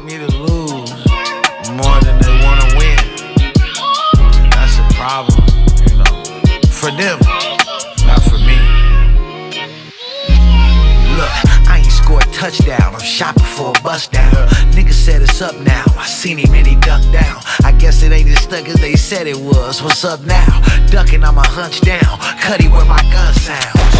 want me to lose more than they wanna win. And that's a problem, you know, for them, not for me. Look, I ain't scored a touchdown. I'm shopping for a bust down. Nigga said it's up now. I seen him and he ducked down. I guess it ain't as stuck as they said it was. What's up now? Ducking, I'ma hunch down. Cuddy where my gun sounds.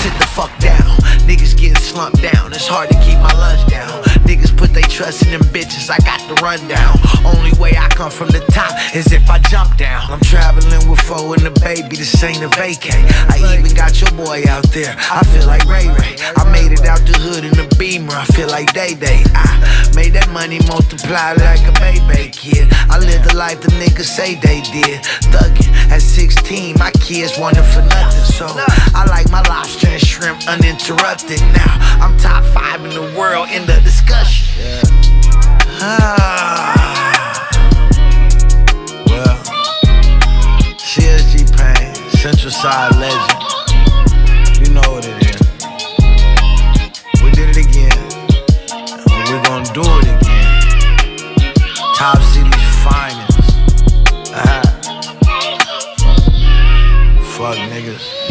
Sit the fuck down. Niggas getting slumped down. It's hard to keep my lunch down. Niggas put they trust in them bitches. I got the rundown. Only way I come from the top is if I jump down. I'm traveling with foe and the baby. This ain't a vacay. I even got your boy out there. I feel like Ray Ray. I made it out the hood in the beamer. I feel like Day Day. I made that money multiply like a baby kid. I live the life the niggas say they did. Thuggin' at 16, my kids wanted for nothing. So I like my lobster and shrimp uninterrupted. Now I'm top five in the world in the discussion. Yeah. Ah. Well, CSG Pain, Central Side Legend. You know what it is. We did it again. We're gonna do it again. Top City's finest. Ah. Fuck niggas.